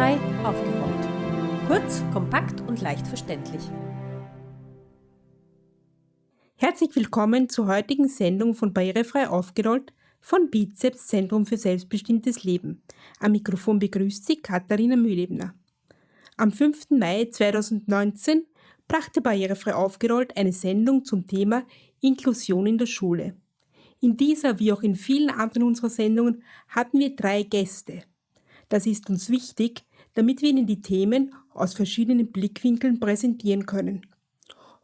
Barrierefrei aufgerollt. Kurz, kompakt und leicht verständlich. Herzlich willkommen zur heutigen Sendung von Barrierefrei aufgerollt von Bizeps Zentrum für selbstbestimmtes Leben. Am Mikrofon begrüßt Sie Katharina Mühlebner. Am 5. Mai 2019 brachte Barrierefrei aufgerollt eine Sendung zum Thema Inklusion in der Schule. In dieser wie auch in vielen anderen unserer Sendungen hatten wir drei Gäste. Das ist uns wichtig, damit wir Ihnen die Themen aus verschiedenen Blickwinkeln präsentieren können.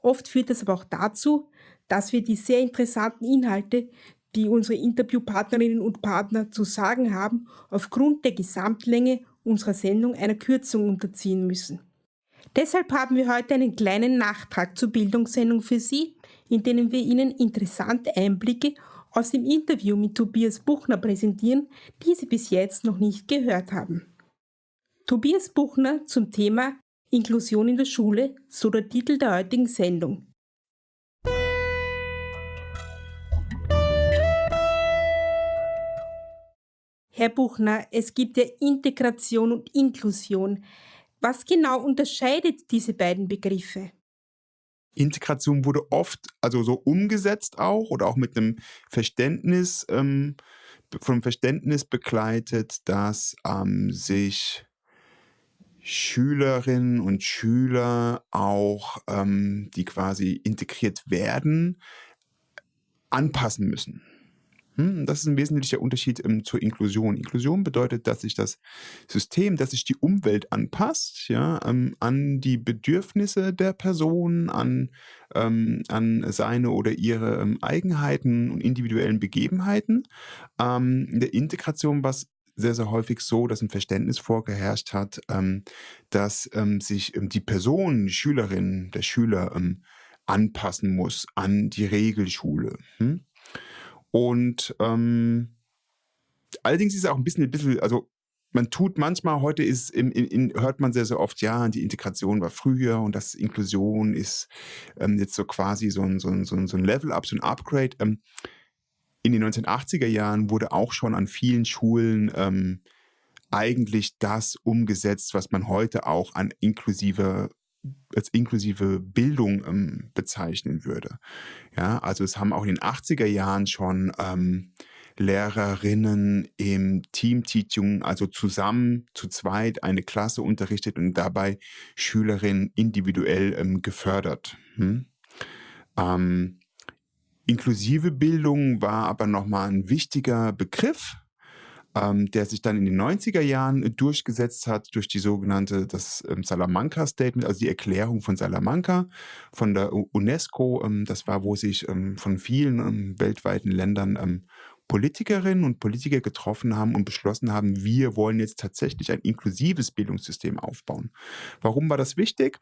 Oft führt das aber auch dazu, dass wir die sehr interessanten Inhalte, die unsere Interviewpartnerinnen und Partner zu sagen haben, aufgrund der Gesamtlänge unserer Sendung einer Kürzung unterziehen müssen. Deshalb haben wir heute einen kleinen Nachtrag zur Bildungssendung für Sie, in dem wir Ihnen interessante Einblicke aus dem Interview mit Tobias Buchner präsentieren, die Sie bis jetzt noch nicht gehört haben. Tobias Buchner zum Thema Inklusion in der Schule, so der Titel der heutigen Sendung. Herr Buchner, es gibt ja Integration und Inklusion. Was genau unterscheidet diese beiden Begriffe? Integration wurde oft, also so umgesetzt auch oder auch mit einem Verständnis, ähm, vom Verständnis begleitet, dass ähm, sich Schülerinnen und Schüler auch, ähm, die quasi integriert werden, anpassen müssen. Hm, das ist ein wesentlicher Unterschied ähm, zur Inklusion. Inklusion bedeutet, dass sich das System, dass sich die Umwelt anpasst, ja, ähm, an die Bedürfnisse der Person, an, ähm, an seine oder ihre ähm, Eigenheiten und individuellen Begebenheiten. Ähm, in der Integration was sehr, sehr häufig so, dass ein Verständnis vorgeherrscht hat, ähm, dass sich die Person, die Schülerin, der Schüler anpassen muss an die Regelschule. Hm? Und ähm, allerdings ist es auch ein bisschen, ein bisschen, also man tut manchmal, heute ist in, in, hört man sehr, sehr oft, ja, die Integration war früher und das Inklusion ist ähm, jetzt so quasi so ein, so ein, so ein Level-Up, so ein Upgrade. Ähm, in den 1980er Jahren wurde auch schon an vielen Schulen ähm, eigentlich das umgesetzt, was man heute auch an inklusiver als inklusive Bildung ähm, bezeichnen würde. Ja, also es haben auch in den 80er Jahren schon ähm, Lehrerinnen im Team-Teaching, also zusammen zu zweit eine Klasse unterrichtet und dabei Schülerinnen individuell ähm, gefördert. Hm? Ähm, inklusive Bildung war aber nochmal ein wichtiger Begriff, ähm, der sich dann in den 90er Jahren durchgesetzt hat durch die sogenannte, das ähm, Salamanca Statement, also die Erklärung von Salamanca von der UNESCO. Ähm, das war, wo sich ähm, von vielen ähm, weltweiten Ländern ähm, Politikerinnen und Politiker getroffen haben und beschlossen haben, wir wollen jetzt tatsächlich ein inklusives Bildungssystem aufbauen. Warum war das wichtig?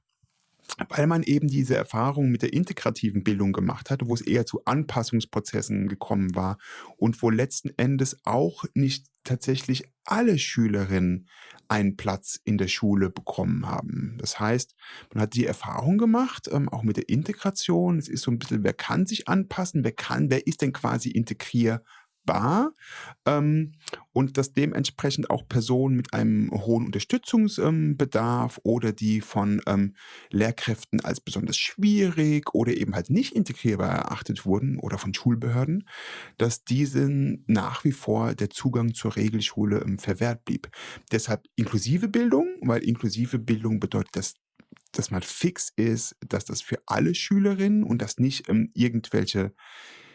Weil man eben diese Erfahrung mit der integrativen Bildung gemacht hatte, wo es eher zu Anpassungsprozessen gekommen war und wo letzten Endes auch nicht tatsächlich alle Schülerinnen einen Platz in der Schule bekommen haben. Das heißt, man hat die Erfahrung gemacht, ähm, auch mit der Integration. Es ist so ein bisschen, wer kann sich anpassen, wer kann, wer ist denn quasi integrier bar ähm, und dass dementsprechend auch Personen mit einem hohen Unterstützungsbedarf ähm, oder die von ähm, Lehrkräften als besonders schwierig oder eben halt nicht integrierbar erachtet wurden oder von Schulbehörden, dass diesen nach wie vor der Zugang zur Regelschule ähm, verwehrt blieb. Deshalb inklusive Bildung, weil inklusive Bildung bedeutet, dass dass man fix ist, dass das für alle Schülerinnen und dass nicht ähm, irgendwelche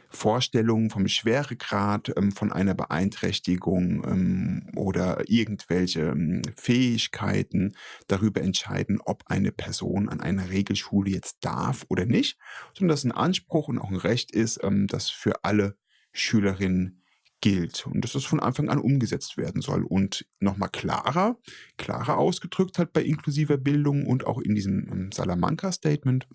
Vorstellungen vom Schweregrad ähm, von einer Beeinträchtigung ähm, oder irgendwelche ähm, Fähigkeiten darüber entscheiden, ob eine Person an einer Regelschule jetzt darf oder nicht, sondern dass ein Anspruch und auch ein Recht ist, ähm, das für alle Schülerinnen gilt. Und dass das von Anfang an umgesetzt werden soll. Und nochmal klarer, klarer ausgedrückt hat bei inklusiver Bildung und auch in diesem ähm, Salamanca-Statement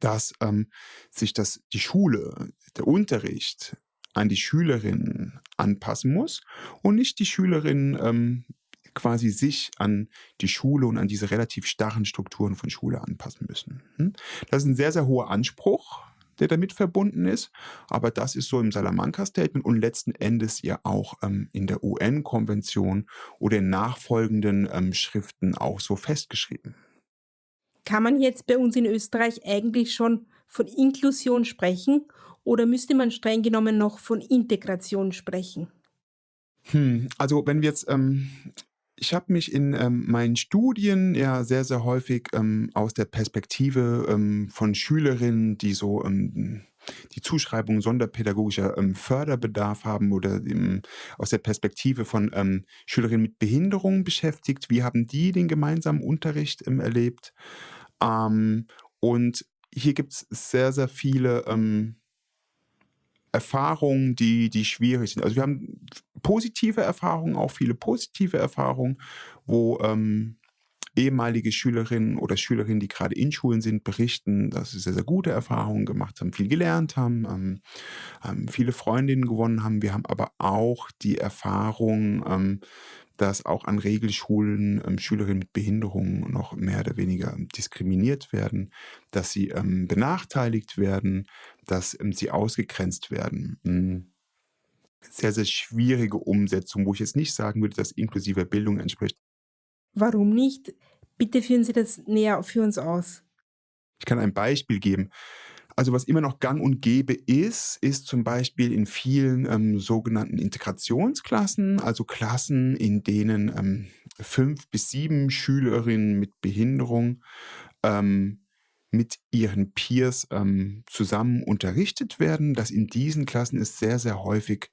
dass ähm, sich das, die Schule, der Unterricht an die Schülerinnen anpassen muss und nicht die Schülerinnen ähm, quasi sich an die Schule und an diese relativ starren Strukturen von Schule anpassen müssen. Hm? Das ist ein sehr, sehr hoher Anspruch. der damit verbunden ist. Aber das ist so im Salamanca-Statement und letzten Endes ja auch ähm, in der UN-Konvention oder in nachfolgenden ähm, Schriften auch so festgeschrieben. Kann man jetzt bei uns in Österreich eigentlich schon von Inklusion sprechen oder müsste man streng genommen noch von Integration sprechen? Hm, also wenn wir jetzt ähm, ich habe mich in ähm, meinen Studien ja sehr, sehr häufig ähm, aus der Perspektive ähm, von Schülerinnen, die so ähm, die Zuschreibung sonderpädagogischer ähm, Förderbedarf haben oder ähm, aus der Perspektive von ähm, Schülerinnen mit Behinderung beschäftigt. Wie haben die den gemeinsamen Unterricht ähm, erlebt? Ähm, und hier gibt es sehr, sehr viele ähm, Erfahrungen, die, die schwierig sind. Also wir haben positive Erfahrungen, auch viele positive Erfahrungen, wo ähm, ehemalige Schülerinnen oder Schülerinnen, die gerade in Schulen sind, berichten, dass sie sehr, sehr gute Erfahrungen gemacht haben, viel gelernt haben, ähm, ähm, viele Freundinnen gewonnen haben. Wir haben aber auch die Erfahrung, ähm, dass auch an Regelschulen ähm, Schülerinnen mit Behinderungen noch mehr oder weniger diskriminiert werden, dass sie ähm, benachteiligt werden, dass ähm, sie ausgegrenzt werden. Mhm. Sehr, sehr schwierige Umsetzung, wo ich jetzt nicht sagen würde, dass inklusive Bildung entspricht. Warum nicht? Bitte führen Sie das näher für uns aus. Ich kann ein Beispiel geben. Also was immer noch gang und gäbe ist, ist zum Beispiel in vielen ähm, sogenannten Integrationsklassen, also Klassen, in denen ähm, fünf bis sieben Schülerinnen mit Behinderung ähm, mit ihren Peers ähm, zusammen unterrichtet werden, dass in diesen Klassen es sehr, sehr häufig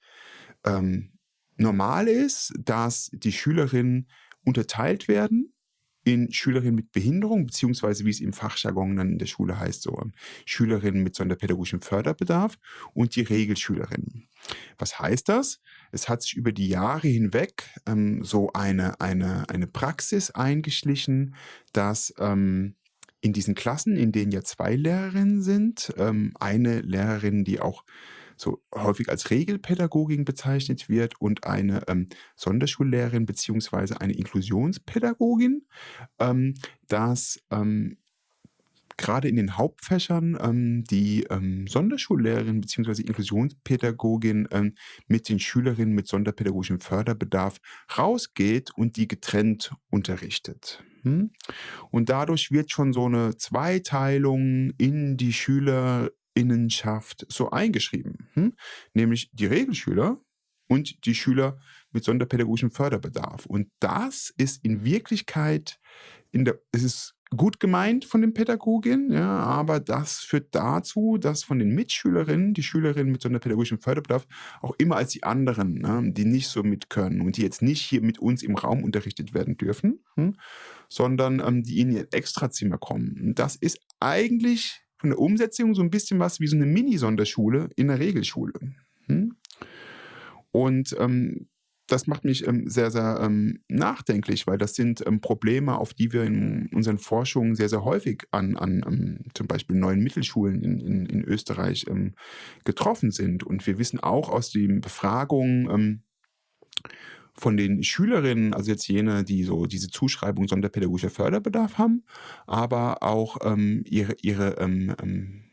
ähm, normal ist, dass die Schülerinnen unterteilt werden in Schülerinnen mit Behinderung, beziehungsweise wie es im Fachjargon dann in der Schule heißt, so ähm, Schülerinnen mit sonderpädagogischem Förderbedarf und die Regelschülerinnen. Was heißt das? Es hat sich über die Jahre hinweg ähm, so eine, eine, eine Praxis eingeschlichen, dass ähm, in diesen Klassen, in denen ja zwei Lehrerinnen sind, ähm, eine Lehrerin, die auch so häufig als Regelpädagogin bezeichnet wird und eine ähm, Sonderschullehrerin beziehungsweise eine Inklusionspädagogin, ähm, dass ähm, gerade in den Hauptfächern ähm, die ähm, Sonderschullehrerin bzw. Inklusionspädagogin ähm, mit den Schülerinnen mit sonderpädagogischem Förderbedarf rausgeht und die getrennt unterrichtet. Hm? Und dadurch wird schon so eine Zweiteilung in die Schüler Innenschaft so eingeschrieben, hm? nämlich die Regelschüler und die Schüler mit sonderpädagogischem Förderbedarf. Und das ist in Wirklichkeit, in der, es ist gut gemeint von den Pädagoginnen, ja, aber das führt dazu, dass von den Mitschülerinnen, die Schülerinnen mit sonderpädagogischem Förderbedarf, auch immer als die anderen, ne, die nicht so mit können und die jetzt nicht hier mit uns im Raum unterrichtet werden dürfen, hm, sondern ähm, die in ihr Extrazimmer kommen. Das ist eigentlich von der Umsetzung so ein bisschen was wie so eine Mini-Sonderschule in der Regelschule. Hm? Und ähm, das macht mich ähm, sehr, sehr ähm, nachdenklich, weil das sind ähm, Probleme, auf die wir in unseren Forschungen sehr, sehr häufig an, an ähm, zum Beispiel neuen Mittelschulen in, in, in Österreich ähm, getroffen sind. Und wir wissen auch aus den Befragungen, von den Schülerinnen, also jetzt jene, die so diese Zuschreibung sonderpädagogischer Förderbedarf haben, aber auch ähm, ihre, ihre ähm, ähm,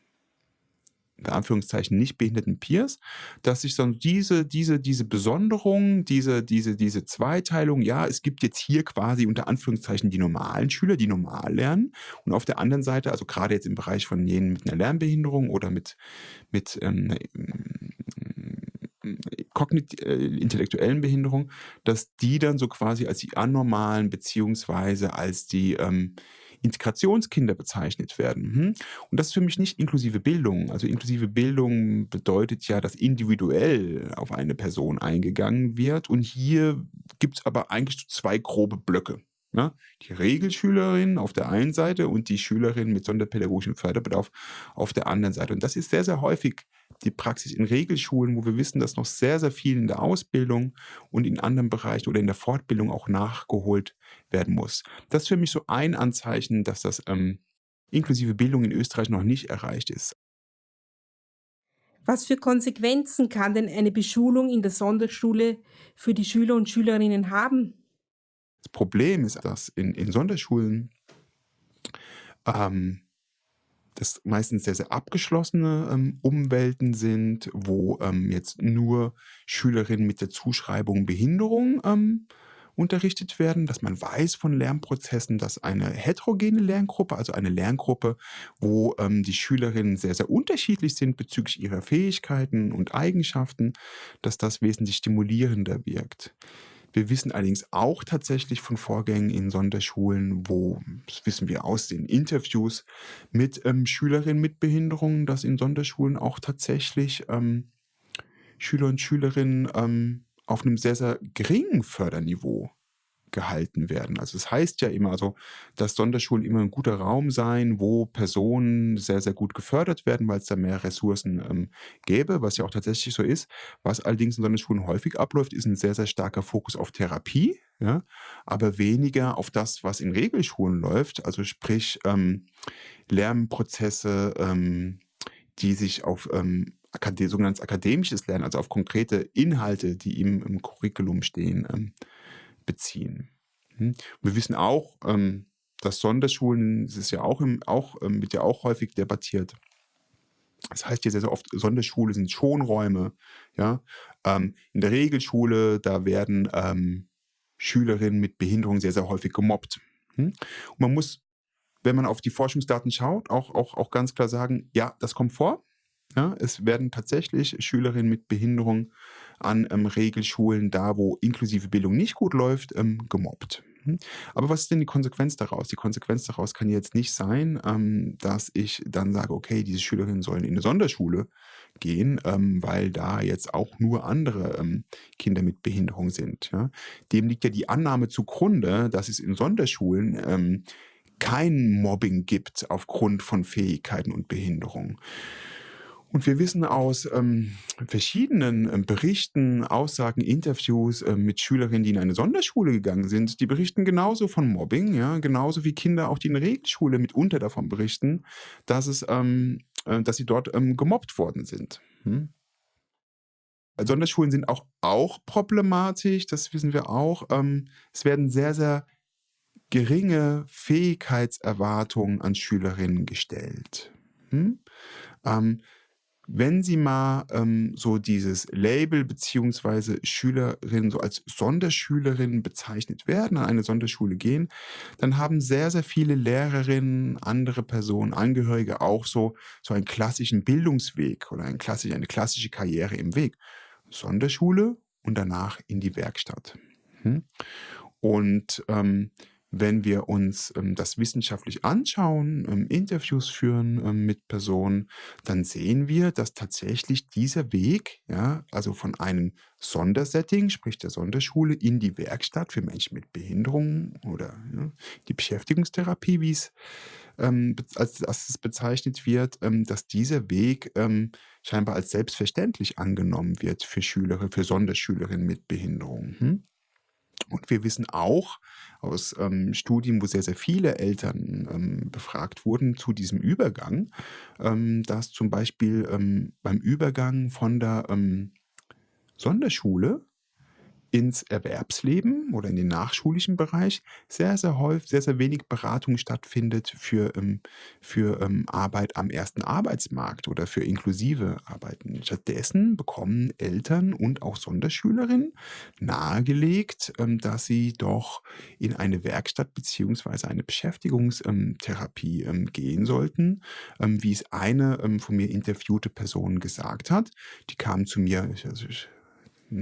in Anführungszeichen nicht behinderten Peers, dass sich so diese, diese, diese Besonderung, diese, diese, diese Zweiteilung, ja, es gibt jetzt hier quasi unter Anführungszeichen die normalen Schüler, die normal lernen. Und auf der anderen Seite, also gerade jetzt im Bereich von jenen mit einer Lernbehinderung oder mit, mit ähm, kognit-intellektuellen äh, Behinderung, dass die dann so quasi als die anormalen beziehungsweise als die ähm, Integrationskinder bezeichnet werden. Hm? Und das ist für mich nicht inklusive Bildung. Also inklusive Bildung bedeutet ja, dass individuell auf eine Person eingegangen wird. Und hier gibt es aber eigentlich zwei grobe Blöcke. Ja, ne? die Regelschülerin auf der einen Seite und die Schülerin mit sonderpädagogischem Förderbedarf auf der anderen Seite. Und das ist sehr, sehr häufig die Praxis in Regelschulen, wo wir wissen, dass noch sehr, sehr viel in der Ausbildung und in anderen Bereichen oder in der Fortbildung auch nachgeholt werden muss. Das ist für mich so ein Anzeichen, dass das ähm, inklusive Bildung in Österreich noch nicht erreicht ist. Was für Konsequenzen kann denn eine Beschulung in der Sonderschule für die Schüler und Schülerinnen haben? Das Problem ist, dass in, in Sonderschulen ähm, das meistens sehr, sehr abgeschlossene ähm, Umwelten sind, wo ähm, jetzt nur Schülerinnen mit der Zuschreibung Behinderung ähm, unterrichtet werden, dass man weiß von Lernprozessen, dass eine heterogene Lerngruppe, also eine Lerngruppe, wo ähm, die Schülerinnen sehr, sehr unterschiedlich sind bezüglich ihrer Fähigkeiten und Eigenschaften, dass das wesentlich stimulierender wirkt. Wir wissen allerdings auch tatsächlich von Vorgängen in Sonderschulen, wo, das wissen wir aus den Interviews mit ähm, Schülerinnen mit Behinderungen, dass in Sonderschulen auch tatsächlich ähm, Schüler und Schülerinnen ähm, auf einem sehr, sehr geringen Förderniveau gehalten werden. Also es das heißt ja immer, also dass Sonderschulen immer ein guter Raum sein, wo Personen sehr, sehr gut gefördert werden, weil es da mehr Ressourcen ähm, gäbe, was ja auch tatsächlich so ist. Was allerdings in Sonderschulen häufig abläuft, ist ein sehr, sehr starker Fokus auf Therapie, ja, aber weniger auf das, was in Regelschulen läuft, also sprich ähm, Lernprozesse, ähm, die sich auf ähm, sogenanntes akademisches Lernen, also auf konkrete Inhalte, die im, im Curriculum stehen, ähm, beziehen. Hm? Wir wissen auch, ähm, dass Sonderschulen, das ist ja auch, im, auch ähm, wird ja auch häufig debattiert. Das heißt ja sehr, sehr oft, Sonderschule sind Schonräume. Ja? Ähm, in der Regelschule, da werden Schülerinnen mit Behinderung sehr, sehr häufig gemobbt. Hm? Und man muss, wenn man auf die Forschungsdaten schaut, auch, auch, auch ganz klar sagen, ja, das kommt vor. Ja, es werden tatsächlich Schülerinnen mit Behinderung an ähm, Regelschulen, da wo inklusive Bildung nicht gut läuft, ähm, gemobbt. Hm? Aber was ist denn die Konsequenz daraus? Die Konsequenz daraus kann jetzt nicht sein, ähm, dass ich dann sage, okay, diese Schülerinnen sollen in eine Sonderschule gehen, ähm, weil da jetzt auch nur andere ähm, Kinder mit Behinderung sind. Ja? Dem liegt ja die Annahme zugrunde, dass es in Sonderschulen ähm, kein Mobbing gibt aufgrund von Fähigkeiten und Behinderung. Und wir wissen aus ähm, verschiedenen ähm, Berichten, Aussagen, Interviews äh, mit Schülerinnen, die in eine Sonderschule gegangen sind, die berichten genauso von Mobbing, ja, genauso wie Kinder auch die in Regelschule mitunter davon berichten, dass es, ähm, äh, dass sie dort ähm, gemobbt worden sind. Hm? Sonderschulen sind auch, auch problematisch, das wissen wir auch. Ähm, es werden sehr, sehr geringe Fähigkeitserwartungen an Schülerinnen gestellt. Hm? Ähm, wenn Sie mal ähm, so dieses Label beziehungsweise Schülerin so als Sonderschülerin bezeichnet werden, an eine Sonderschule gehen, dann haben sehr, sehr viele Lehrerinnen, andere Personen, Angehörige auch so, so einen klassischen Bildungsweg oder ein klassisch, eine klassische Karriere im Weg. Sonderschule und danach in die Werkstatt. Hm? Und ähm, wenn wir uns ähm, das wissenschaftlich anschauen, ähm, Interviews führen ähm, mit Personen, dann sehen wir, dass tatsächlich dieser Weg, ja, also von einem Sondersetting, sprich der Sonderschule, in die Werkstatt für Menschen mit Behinderungen oder ja, die Beschäftigungstherapie, wie es ähm, als, als es bezeichnet wird, ähm, dass dieser Weg ähm, scheinbar als selbstverständlich angenommen wird für Schüler, für Sonderschülerinnen mit Behinderungen. Hm? Und wir wissen auch aus ähm, Studien, wo sehr, sehr viele Eltern ähm, befragt wurden zu diesem Übergang, ähm, dass zum Beispiel ähm, beim Übergang von der ähm, Sonderschule ins Erwerbsleben oder in den nachschulischen Bereich sehr, sehr häufig, sehr, sehr wenig Beratung stattfindet für, ähm, für ähm, Arbeit am ersten Arbeitsmarkt oder für inklusive Arbeiten. Stattdessen bekommen Eltern und auch Sonderschülerinnen nahegelegt, ähm, dass sie doch in eine Werkstatt beziehungsweise eine Beschäftigungstherapie gehen sollten, wie es eine von mir interviewte Person gesagt hat. Die kam zu mir, also ich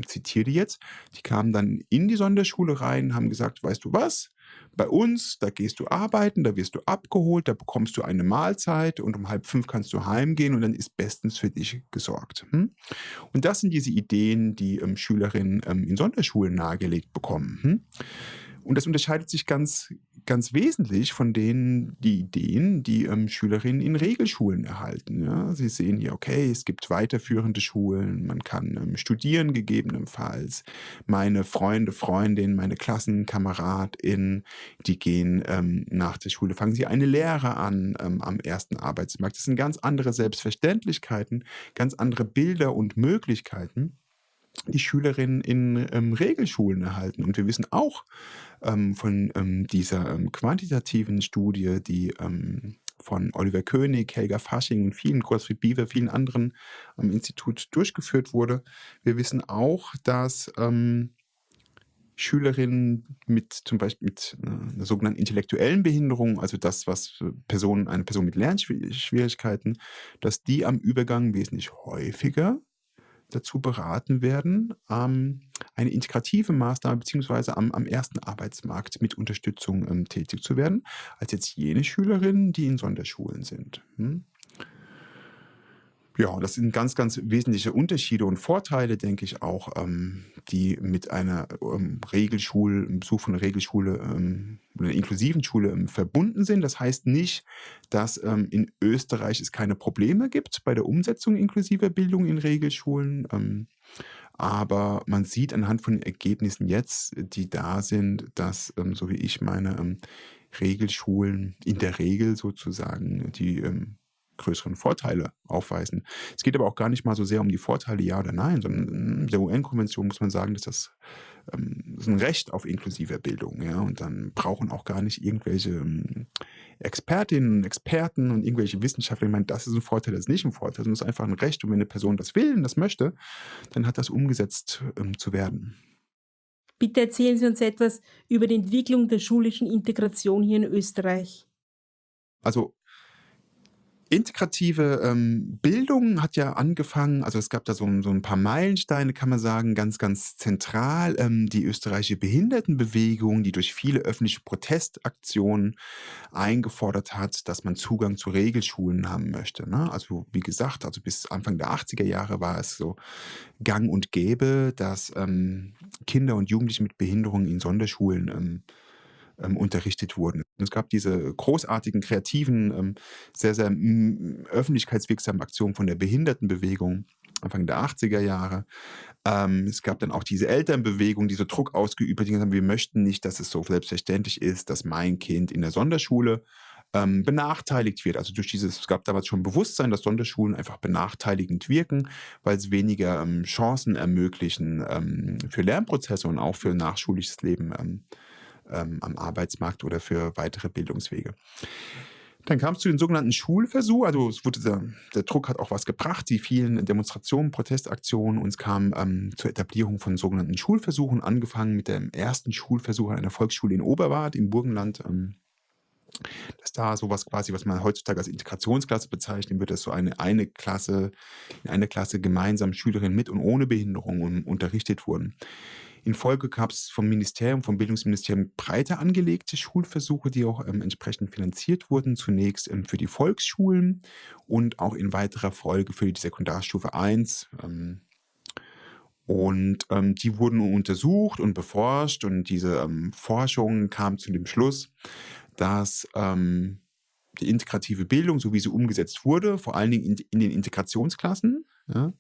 zitiere die jetzt, die kamen dann in die Sonderschule rein, haben gesagt, weißt du was, bei uns, da gehst du arbeiten, da wirst du abgeholt, da bekommst du eine Mahlzeit und um halb fünf kannst du heimgehen und dann ist bestens für dich gesorgt. Hm? Und das sind diese Ideen, die ähm, Schülerinnen ähm, in Sonderschulen nahegelegt bekommen. Hm? Und das unterscheidet sich ganz, ganz wesentlich von den die Ideen, die ähm, Schülerinnen in Regelschulen erhalten. Ja? Sie sehen hier, okay, es gibt weiterführende Schulen, man kann ähm, studieren gegebenenfalls. Meine Freunde, Freundinnen, meine KlassenkameradInnen, die gehen ähm, nach der Schule, fangen sie eine Lehre an ähm, am ersten Arbeitsmarkt. Das sind ganz andere Selbstverständlichkeiten, ganz andere Bilder und Möglichkeiten die Schülerinnen in ähm, Regelschulen erhalten. Und wir wissen auch ähm, von ähm, dieser ähm, quantitativen Studie, die ähm, von Oliver König, Helga Fasching und vielen, Gottfried Biewer, vielen anderen am Institut durchgeführt wurde. Wir wissen auch, dass ähm, Schülerinnen mit zum Beispiel mit äh, einer sogenannten intellektuellen Behinderung, also das, was Personen, eine Person mit Lernschwierigkeiten, dass die am Übergang wesentlich häufiger dazu beraten werden, ähm, eine integrative Maßnahme beziehungsweise am, am ersten Arbeitsmarkt mit Unterstützung ähm, tätig zu werden, als jetzt jene Schülerinnen, die in Sonderschulen sind. Hm? Ja, das sind ganz, ganz wesentliche Unterschiede und Vorteile, denke ich auch, ähm, die mit einer ähm, Regelschule, einem Besuch von einer Regelschule, ähm, einer inklusiven Schule ähm, verbunden sind. Das heißt nicht, dass ähm, in Österreich es keine Probleme gibt bei der Umsetzung inklusiver Bildung in Regelschulen. Ähm, aber man sieht anhand von den Ergebnissen jetzt, die da sind, dass, ähm, so wie ich meine, Regelschulen in der Regel sozusagen die größeren Vorteile aufweisen. Es geht aber auch gar nicht mal so sehr um die Vorteile, ja oder nein, sondern in der UN-Konvention muss man sagen, dass das, ähm, das ist ein Recht auf inklusive Bildung. Ja? Und dann brauchen auch gar nicht irgendwelche ähm, Expertinnen und Experten und irgendwelche Wissenschaftler, ich meine, das ist ein Vorteil, das ist nicht ein Vorteil, sondern es ist einfach ein Recht. Und wenn eine Person das will und das möchte, dann hat das umgesetzt ähm, zu werden. Bitte erzählen Sie uns etwas über die Entwicklung der schulischen Integration hier in Österreich. Also integrative ähm, Bildung hat ja angefangen, also es gab da so, so ein paar Meilensteine, kann man sagen, ganz, ganz zentral. Ähm, die österreichische Behindertenbewegung, die durch viele öffentliche Protestaktionen eingefordert hat, dass man Zugang zu Regelschulen haben möchte. Ne? Also wie gesagt, also bis Anfang der 80er Jahre war es so gang und gäbe, dass ähm, Kinder und Jugendliche mit Behinderungen in Sonderschulen ähm, ähm, unterrichtet wurden. Es gab diese großartigen, kreativen, ähm, sehr, sehr öffentlichkeitswirksamen Aktionen von der Behindertenbewegung. Anfang der 80er Jahre. Ähm, es gab dann auch diese Elternbewegung, die so Druck ausgeübt hat, die gesagt haben, wir möchten nicht, dass es so selbstverständlich ist, dass mein Kind in der Sonderschule ähm, benachteiligt wird. Also durch dieses, es gab damals schon Bewusstsein, dass Sonderschulen einfach benachteiligend wirken, weil es weniger ähm, Chancen ermöglichen ähm, für Lernprozesse und auch für nachschulisches Leben ähm, ähm, am Arbeitsmarkt oder für weitere Bildungswege. Dann kam es zu den sogenannten Schulversuchen. Also wurde der, der, Druck hat auch was gebracht, die vielen Demonstrationen, Protestaktionen. Und es kam ähm, zur Etablierung von sogenannten Schulversuchen, angefangen mit dem ersten Schulversuch an einer Volksschule in Oberwart im Burgenland. Ähm, dass da sowas quasi, was man heutzutage als Integrationsklasse bezeichnen würde, dass so eine, eine Klasse, in einer Klasse gemeinsam Schülerinnen mit und ohne Behinderung unterrichtet wurden. In Folge gab es vom Ministerium, vom Bildungsministerium breiter angelegte Schulversuche, die auch ähm, entsprechend finanziert wurden. Zunächst ähm, für die Volksschulen und auch in weiterer Folge für die Sekundarstufe 1. Ähm, und ähm, die wurden untersucht und beforscht und diese ähm, Forschung kam zu dem Schluss, dass ähm, die integrative Bildung, so wie sie umgesetzt wurde, vor allen Dingen in, in den Integrationsklassen, ja,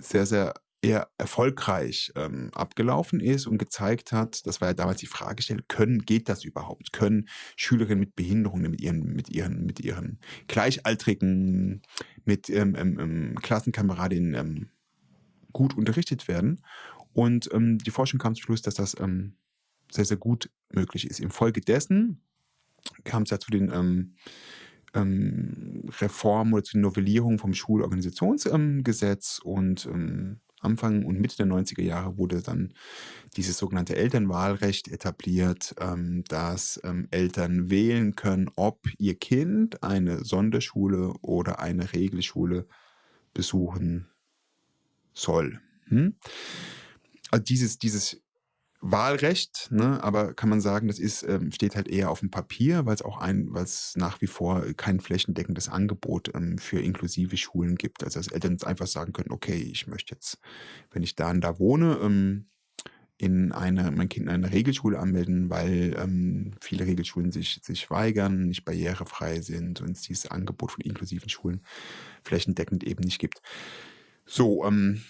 sehr, sehr eher erfolgreich ähm, abgelaufen ist und gezeigt hat, das war ja damals die Fragestellung, können, geht das überhaupt? Können Schülerinnen mit Behinderungen mit ihren, mit ihren, mit ihren Gleichaltrigen, mit ähm, ähm, ähm Klassenkameradinnen ähm, gut unterrichtet werden? Und ähm, die Forschung kam zum Schluss, dass das sehr, sehr gut möglich ist. Infolgedessen kam es ja zu den Reformen oder zu den Novellierungen vom Schulorganisationsgesetz und Anfang und Mitte der 90er Jahre wurde dann dieses sogenannte Elternwahlrecht etabliert, ähm, dass ähm, Eltern wählen können, ob ihr Kind eine Sonderschule oder eine Regelschule besuchen soll. Hm? Also dieses, dieses Wahlrecht, ne, aber kann man sagen, das ist, ähm, steht halt eher auf dem Papier, weil es auch ein, weil es nach wie vor kein flächendeckendes Angebot ähm, für inklusive Schulen gibt. Also dass Eltern jetzt einfach sagen können, okay, ich möchte jetzt, wenn ich da und da wohne, ähm, in eine, mein Kind in eine Regelschule anmelden, weil ähm, viele Regelschulen sich, sich weigern, nicht barrierefrei sind und es dieses Angebot von inklusiven Schulen flächendeckend eben nicht gibt. So, ähm,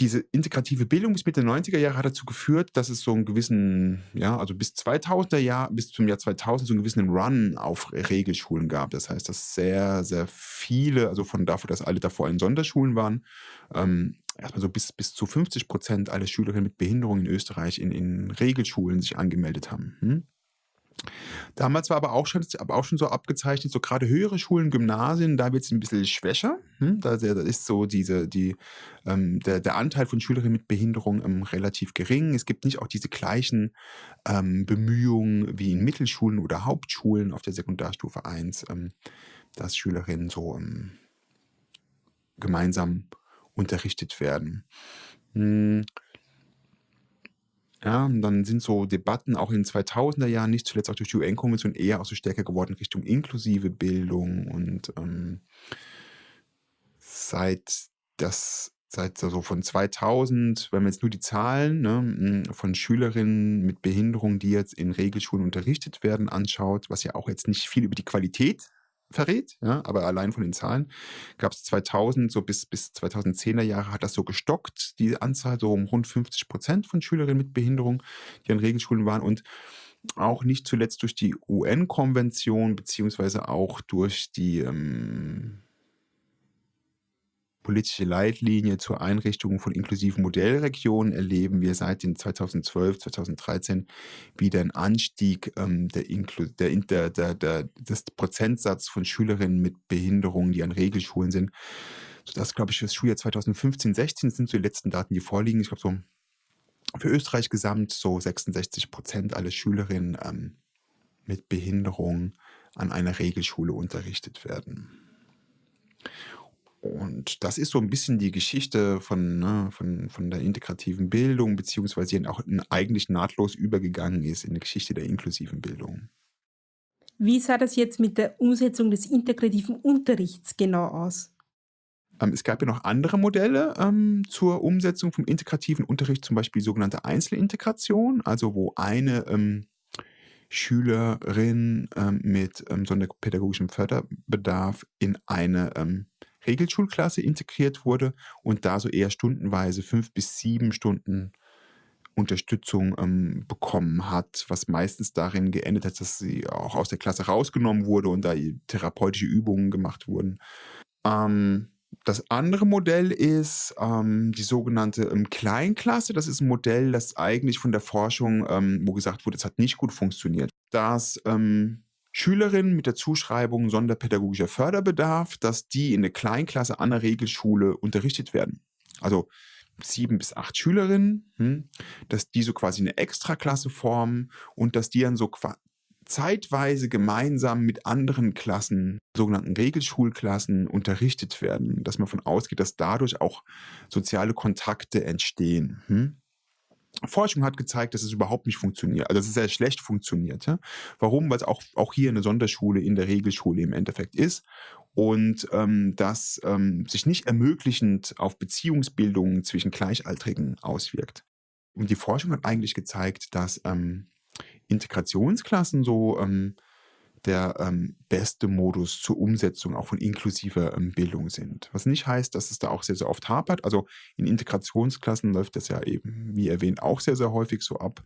diese integrative Bildung bis Mitte der 90er Jahre hat dazu geführt, dass es so einen gewissen, ja, also bis 2000er Jahr, bis zum Jahr 2000 so einen gewissen Run auf Regelschulen gab. Das heißt, dass sehr, sehr viele, also von dafür, dass alle davor in Sonderschulen waren, ähm, erstmal so bis, bis zu 50 Prozent aller Schülerinnen mit Behinderung in Österreich in, in Regelschulen sich angemeldet haben. Hm? Damals war aber auch schon, aber auch schon so abgezeichnet, so gerade höhere Schulen, Gymnasien, da wird es ein bisschen schwächer. Hm? Da, da ist so diese, die, ähm, der, der Anteil von Schülerinnen mit Behinderung ähm, relativ gering. Es gibt nicht auch diese gleichen ähm, Bemühungen wie in Mittelschulen oder Hauptschulen auf der Sekundarstufe 1, ähm, dass Schülerinnen so ähm, gemeinsam unterrichtet werden. Hm. Ja, und dann sind so Debatten auch in den 2000er Jahren, nicht zuletzt auch durch die UN-Konvention, eher auch so stärker geworden Richtung inklusive Bildung und ähm, seit das seit so von 2000, wenn man jetzt nur die Zahlen ne, von Schülerinnen mit Behinderung, die jetzt in Regelschulen unterrichtet werden, anschaut, was ja auch jetzt nicht viel über die Qualität verrät, ja, aber allein von den Zahlen gab es 2000, so bis, bis 2010er Jahre hat das so gestockt, die Anzahl so um rund 50 Prozent von Schülerinnen mit Behinderung, die an Regelschulen waren und auch nicht zuletzt durch die UN-Konvention beziehungsweise auch durch die ähm, politische Leitlinie zur Einrichtung von inklusiven Modellregionen erleben wir seit den 2012, 2013 wieder einen Anstieg ähm, der, der, der, der, des Prozentsatz von Schülerinnen mit Behinderungen, die an Regelschulen sind. Das glaube ich, das Schuljahr 2015, 16 sind so die letzten Daten, die vorliegen. Ich glaube, so für Österreich gesamt so 66 Prozent aller Schülerinnen ähm, mit Behinderung an einer Regelschule unterrichtet werden. Und das ist so ein bisschen die Geschichte von, ne, von, von der integrativen Bildung, beziehungsweise die auch eigentlich nahtlos übergegangen ist in die Geschichte der inklusiven Bildung. Wie sah das jetzt mit der Umsetzung des integrativen Unterrichts genau aus? Ähm, es gab ja noch andere Modelle ähm, zur Umsetzung vom integrativen Unterricht, zum Beispiel sogenannte Einzelintegration, also wo eine ähm, Schülerin ähm, mit ähm, sonderpädagogischem Förderbedarf in eine ähm, Regelschulklasse integriert wurde und da so eher stundenweise fünf bis sieben Stunden Unterstützung ähm, bekommen hat, was meistens darin geendet hat, dass sie auch aus der Klasse rausgenommen wurde und da therapeutische Übungen gemacht wurden. Ähm, das andere Modell ist ähm, die sogenannte ähm, Kleinklasse. Das ist ein Modell, das eigentlich von der Forschung, ähm, wo gesagt wurde, es hat nicht gut funktioniert. Das ähm, Schülerinnen mit der Zuschreibung sonderpädagogischer Förderbedarf, dass die in der Kleinklasse an der Regelschule unterrichtet werden. Also sieben bis acht Schülerinnen, hm, dass die so quasi eine Extraklasse formen und dass die dann so zeitweise gemeinsam mit anderen Klassen, sogenannten Regelschulklassen, unterrichtet werden. Dass man davon ausgeht, dass dadurch auch soziale Kontakte entstehen. Hm? Forschung hat gezeigt, dass es überhaupt nicht funktioniert, also dass es sehr schlecht funktioniert. Ja? Warum? Weil es auch, auch hier eine Sonderschule in der Regelschule im Endeffekt ist und ähm, das ähm, sich nicht ermöglichend auf Beziehungsbildungen zwischen Gleichaltrigen auswirkt. Und die Forschung hat eigentlich gezeigt, dass ähm, Integrationsklassen so ähm, der ähm, beste Modus zur Umsetzung auch von inklusiver ähm, Bildung sind. Was nicht heißt, dass es da auch sehr, sehr oft hapert. Also in Integrationsklassen läuft das ja eben, wie erwähnt, auch sehr, sehr häufig so ab,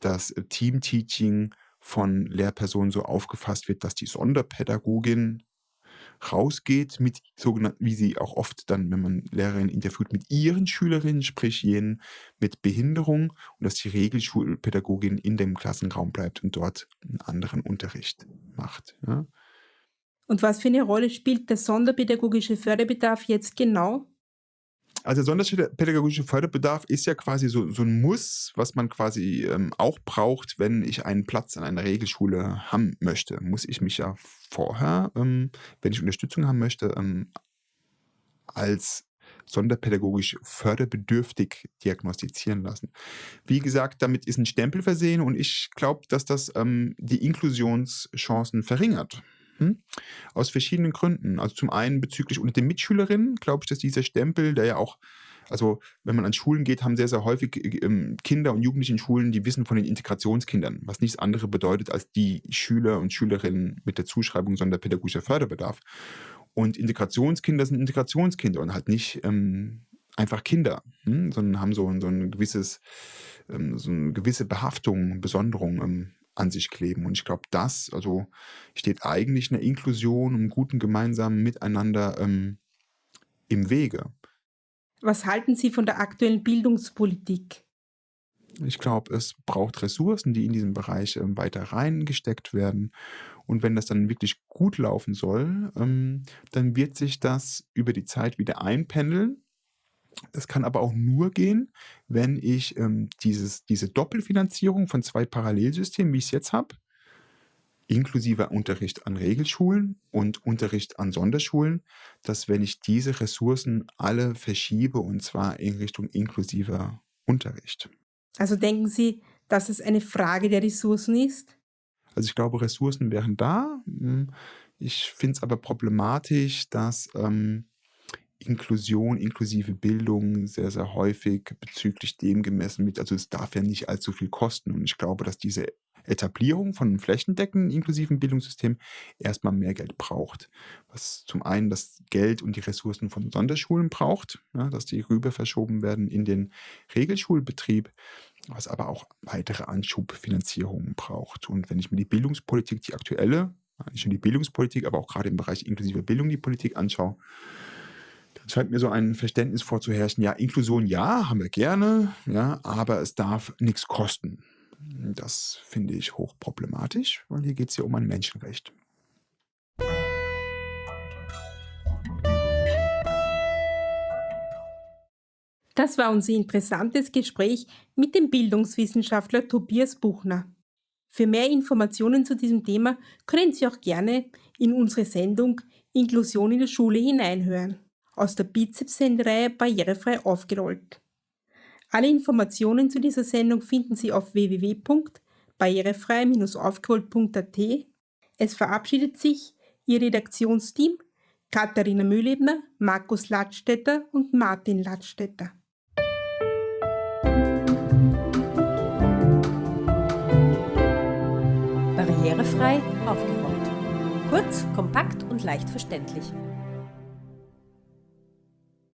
dass äh, Teamteaching von Lehrpersonen so aufgefasst wird, dass die Sonderpädagogin rausgeht mit sogenannten, wie sie auch oft dann, wenn man Lehrerinnen interviewt, mit ihren Schülerinnen, sprich jenen mit Behinderung und dass die Regelschulpädagogin in dem Klassenraum bleibt und dort einen anderen Unterricht macht. Ja. Und was für eine Rolle spielt der sonderpädagogische Förderbedarf jetzt genau? Also sonderpädagogischer Förderbedarf ist ja quasi so, so ein Muss, was man quasi ähm, auch braucht, wenn ich einen Platz in einer Regelschule haben möchte. Muss ich mich ja vorher, ähm, wenn ich Unterstützung haben möchte, ähm, als sonderpädagogisch förderbedürftig diagnostizieren lassen. Wie gesagt, damit ist ein Stempel versehen und ich glaube, dass das ähm, die Inklusionschancen verringert. Hm? Aus verschiedenen Gründen. Also zum einen bezüglich unter den Mitschülerinnen, glaube ich, dass dieser Stempel, der ja auch, also wenn man an Schulen geht, haben sehr, sehr häufig äh, ähm, Kinder und Jugendliche in Schulen, die wissen von den Integrationskindern, was nichts anderes bedeutet als die Schüler und Schülerinnen mit der Zuschreibung sonderpädagogischer Förderbedarf. Und Integrationskinder sind Integrationskinder und halt nicht ähm, einfach Kinder, hm? sondern haben so, so ein gewisses, ähm, so eine gewisse Behaftung, Besonderung ähm, an sich kleben. Und ich glaube, das, also steht eigentlich einer Inklusion, einem guten gemeinsamen Miteinander ähm, im Wege. Was halten Sie von der aktuellen Bildungspolitik? Ich glaube, es braucht Ressourcen, die in diesen Bereich ähm, weiter reingesteckt werden. Und wenn das dann wirklich gut laufen soll, ähm, dann wird sich das über die Zeit wieder einpendeln. Das kann aber auch nur gehen, wenn ich ähm, dieses, diese Doppelfinanzierung von zwei Parallelsystemen, wie ich es jetzt habe, inklusive Unterricht an Regelschulen und Unterricht an Sonderschulen, dass wenn ich diese Ressourcen alle verschiebe und zwar in Richtung inklusiver Unterricht. Also denken Sie, dass es eine Frage der Ressourcen ist? Also ich glaube, Ressourcen wären da. Hm, ich finde es aber problematisch, dass ähm, Inklusion, inklusive Bildung sehr, sehr häufig bezüglich dem gemessen wird. Also es darf ja nicht allzu viel kosten. Und ich glaube, dass diese Etablierung von einem flächendeckenden inklusiven Bildungssystem erstmal mehr Geld braucht. Was zum einen das Geld und die Ressourcen von Sonderschulen braucht, ja, dass die rüber verschoben werden in den Regelschulbetrieb, was aber auch weitere Anschubfinanzierungen braucht. Und wenn ich mir die Bildungspolitik, die aktuelle, nicht nur die Bildungspolitik, aber auch gerade im Bereich inklusive Bildung die Politik anschaue, dann scheint mir so ein Verständnis vorzuherrschen, ja, Inklusion ja, haben wir gerne, ja, aber es darf nichts kosten. Das finde ich hochproblematisch, weil hier geht es ja um ein Menschenrecht. Das war unser interessantes Gespräch mit dem Bildungswissenschaftler Tobias Buchner. Für mehr Informationen zu diesem Thema können Sie auch gerne in unsere Sendung Inklusion in der Schule hineinhören, aus der Bizeps-Sendereihe Barrierefrei aufgerollt. Alle Informationen zu dieser Sendung finden Sie auf www.barrierefrei-aufgerollt.at. Es verabschiedet sich Ihr Redaktionsteam Katharina Mühlebner, Markus Ladstätter und Martin Ladstätter. Barrierefrei aufgerollt. Kurz, kompakt und leicht verständlich.